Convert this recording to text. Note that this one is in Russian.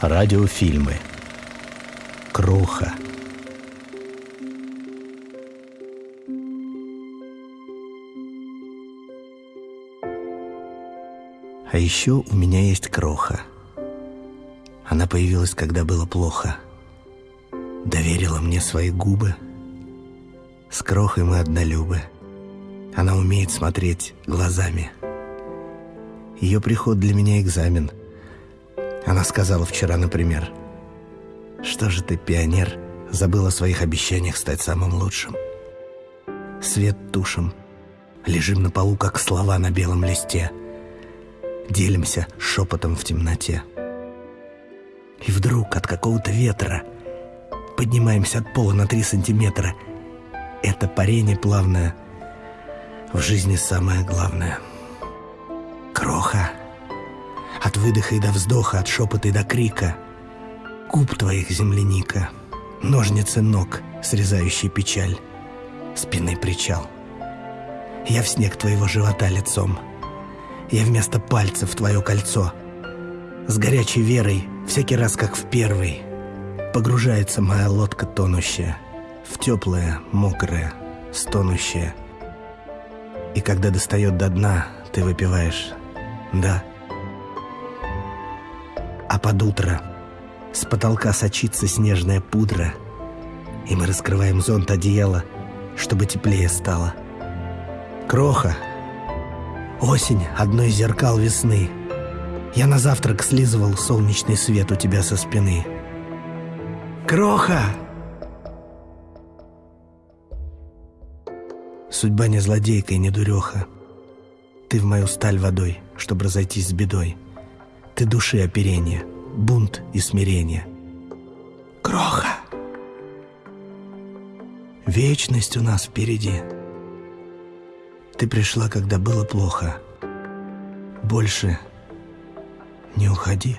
Радиофильмы. Кроха. А еще у меня есть кроха. Она появилась, когда было плохо. Доверила мне свои губы. С крохой мы однолюбы. Она умеет смотреть глазами. Ее приход для меня экзамен. Она сказала вчера, например, «Что же ты, пионер, забыл о своих обещаниях стать самым лучшим?» Свет тушим. Лежим на полу, как слова на белом листе. Делимся шепотом в темноте. И вдруг от какого-то ветра поднимаемся от пола на три сантиметра. Это парение плавное в жизни самое главное — Кроха, от выдоха и до вздоха, от шепота и до крика, Губ твоих земляника, ножницы ног, срезающие печаль, Спины причал. Я в снег твоего живота лицом, Я вместо пальцев твое кольцо. С горячей верой, всякий раз как в первый, Погружается моя лодка тонущая В теплое, мокрое, стонущее. И когда достает до дна, ты выпиваешь да. А под утро с потолка сочится снежная пудра, и мы раскрываем зонт одеяла, чтобы теплее стало. Кроха. Осень — одно из зеркал весны. Я на завтрак слизывал солнечный свет у тебя со спины. Кроха! Судьба не злодейка и не дуреха. Ты в мою сталь водой — чтобы разойтись с бедой. Ты души оперение, бунт и смирение. Кроха! Вечность у нас впереди. Ты пришла, когда было плохо. Больше не уходи.